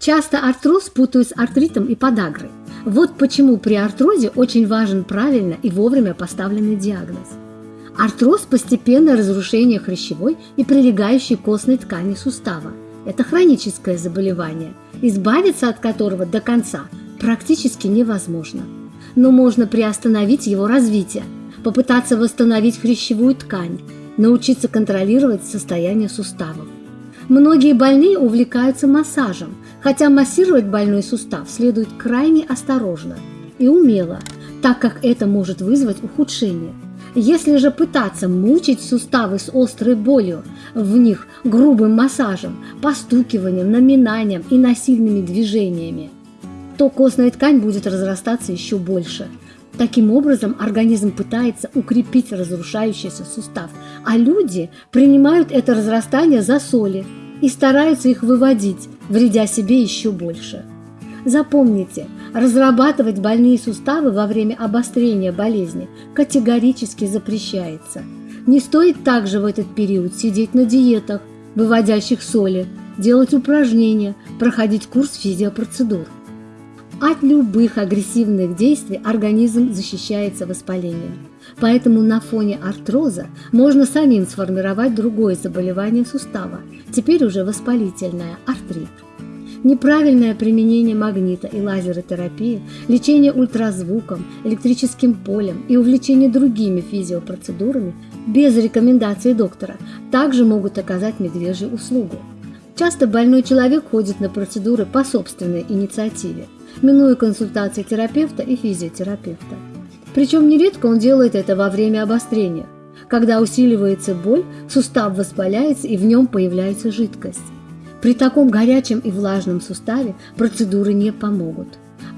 Часто артроз путают с артритом и подагрой. Вот почему при артрозе очень важен правильно и вовремя поставленный диагноз. Артроз – постепенное разрушение хрящевой и прилегающей костной ткани сустава. Это хроническое заболевание, избавиться от которого до конца практически невозможно. Но можно приостановить его развитие, попытаться восстановить хрящевую ткань, научиться контролировать состояние суставов. Многие больные увлекаются массажем, хотя массировать больной сустав следует крайне осторожно и умело, так как это может вызвать ухудшение. Если же пытаться мучить суставы с острой болью в них грубым массажем, постукиванием, наминанием и насильными движениями, то костная ткань будет разрастаться еще больше. Таким образом, организм пытается укрепить разрушающийся сустав, а люди принимают это разрастание за соли – и стараются их выводить, вредя себе еще больше. Запомните, разрабатывать больные суставы во время обострения болезни категорически запрещается. Не стоит также в этот период сидеть на диетах, выводящих соли, делать упражнения, проходить курс физиопроцедур. От любых агрессивных действий организм защищается воспалением. Поэтому на фоне артроза можно самим сформировать другое заболевание сустава, теперь уже воспалительное – артрит. Неправильное применение магнита и лазеротерапии, лечение ультразвуком, электрическим полем и увлечение другими физиопроцедурами без рекомендации доктора также могут оказать медвежью услугу. Часто больной человек ходит на процедуры по собственной инициативе, минуя консультации терапевта и физиотерапевта. Причем нередко он делает это во время обострения. Когда усиливается боль, сустав воспаляется и в нем появляется жидкость. При таком горячем и влажном суставе процедуры не помогут.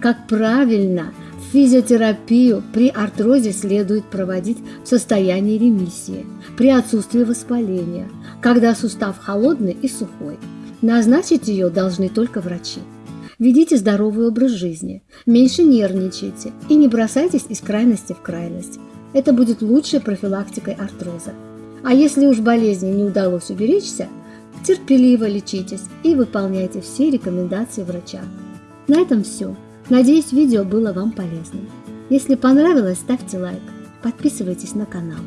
Как правильно, физиотерапию при артрозе следует проводить в состоянии ремиссии, при отсутствии воспаления, когда сустав холодный и сухой. Назначить ее должны только врачи. Ведите здоровый образ жизни, меньше нервничайте и не бросайтесь из крайности в крайность. Это будет лучшей профилактикой артроза. А если уж болезни не удалось уберечься, терпеливо лечитесь и выполняйте все рекомендации врача. На этом все. Надеюсь, видео было вам полезным. Если понравилось, ставьте лайк, подписывайтесь на канал.